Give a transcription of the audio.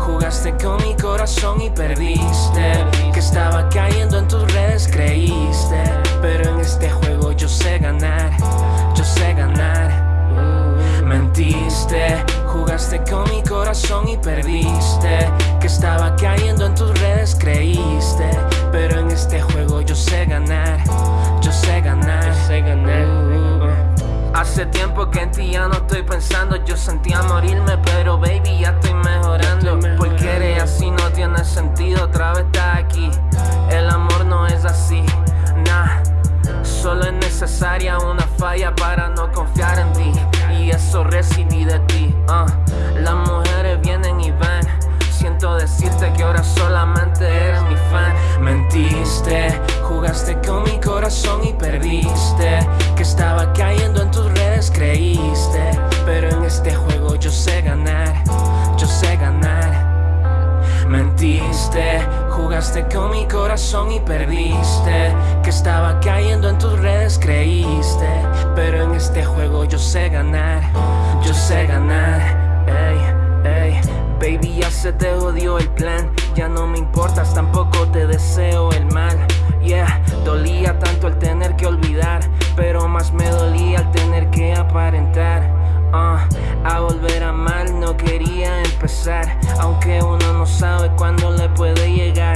Jugaste con mi corazón y perdiste. Que estaba cayendo en tus redes, creíste. Pero en este juego yo sé ganar Yo sé ganar. Mentiste, jugaste con mi corazón y perdiste. Que estaba cayendo en tus redes, creíste. Pero en este juego yo sé ganar Yo sé ganar, uh, uh, uh. Hace tiempo que en ti ya no estoy pensando. Yo sentía morirme pero baby necesaria una falla para no confiar en ti Y eso recibí de ti uh. Las mujeres vienen y van. Siento decirte que ahora solamente eres mi fan. Mentiste, jugaste con mi corazón y perdiste. Que estaba cayendo en tus redes creíste. Pero en este juego yo sé ganar, yo sé ganar. Mentiste, jugaste con mi corazón y perdiste. Que estaba creíste Pero en este juego yo sé ganar Yo sé ganar Ey, ey. Baby ya se te odió el plan Ya no me importas, tampoco te deseo el mal Yeah, dolía tanto el tener que olvidar Pero más me dolía el tener que aparentar uh. A volver a mal no quería empezar Aunque uno no sabe cuándo le puede llegar.